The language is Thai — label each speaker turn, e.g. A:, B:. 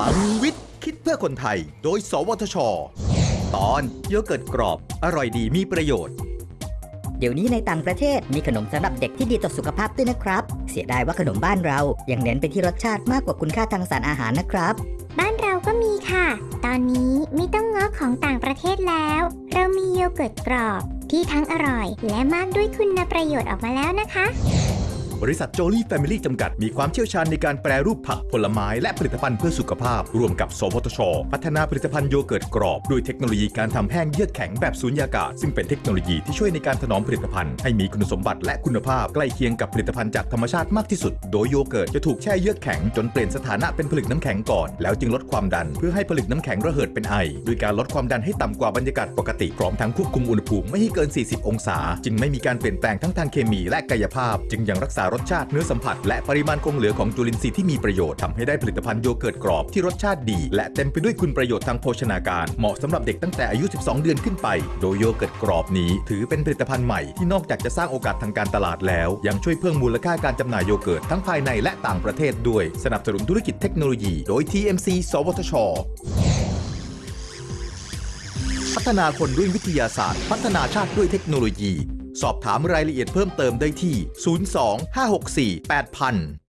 A: ลังวิทย์ คิดเพื่อคนไทย โดย สวทช ตอนโยเกิร์ตกรอบ อร่อยดีมีประโยชน์
B: เดี๋ยวนี้ในต่างประเทศมีขนมสำหรับเด็กที่ดีต่อสุขภาพด้วยนะครับ เสียดายว่าขนมบ้านเรายังเน้นไปที่รสชาติมากกว่าคุณค่าทางสารอาหารนะครับ
C: บ้านเราก็มีค่ะ ตอนนี้ไม่ต้องง้อของต่างประเทศแล้ว เรามีโยเกิร์ตกรอบที่ทั้งอร่อย และมากด้วยคุณประโยชน์ออกมาแล้วนะคะ
A: บริษัทโจลี่แฟมิลี่จำกัด มีความเชี่ยวชาญในการแปรรูปผักผลไม้และผลิตภัณฑ์เพื่อสุขภาพ ร่วมกับสวทช พัฒนาผลิตภัณฑ์โยเกิร์ตกรอบ ด้วยเทคโนโลยีการทำแห้งเยือกแข็งแบบสูญญากาศ ซึ่งเป็นเทคโนโลยีที่ช่วยในการถนอมผลิตภัณฑ์ให้มีคุณสมบัติและคุณภาพใกล้เคียงกับผลิตภัณฑ์จากธรรมชาติมากที่สุด โดยโยเกิร์ตจะถูกแช่เยือกแข็งจนเปลี่ยนสถานะเป็นผลึกน้ำแข็งก่อน แล้วจึงลดความดัน เพื่อให้ผลึกน้ำแข็งระเหิดเป็นไอด้วยการลดความดันให้ต่ำกว่าบรรยากาศปกติพร้อมทั้งควบคุมอุณหภูมิไม่ให้เกิน 40 องศา จึงไม่มีการเปลี่ยนแปลงทั้งทางเคมีและกายภาพ จึงยังรักษารสชาติเนื้อสัมผัส และปริมาณคงเหลือของจุลินทรีย์ที่มีประโยชน์ทำให้ได้ผลิตภัณฑ์โยเกิร์ตกรอบที่รสชาติดี และเต็มไปด้วยคุณประโยชน์ทางโภชนาการ เหมาะสำหรับเด็กตั้งแต่อายุ 12 เดือนขึ้นไป โดยโยเกิร์ตกรอบนี้ ถือเป็นผลิตภัณฑ์ใหม่ที่นอกจากจะสร้างโอกาสทางการตลาดแล้ว ยังช่วยเพิ่มมูลค่าการจำหน่ายโยเกิร์ตทั้งภายในและต่างประเทศด้วยสนับสนุนธุรกิจเทคโนโลยี โดย TMC สวทชพัฒนาคนด้วยวิทยาศาสตร์ พัฒนาชาติด้วยเทคโนโลยี สอบถามรายละเอียดเพิ่มเติมได้ที่ 02 564 8000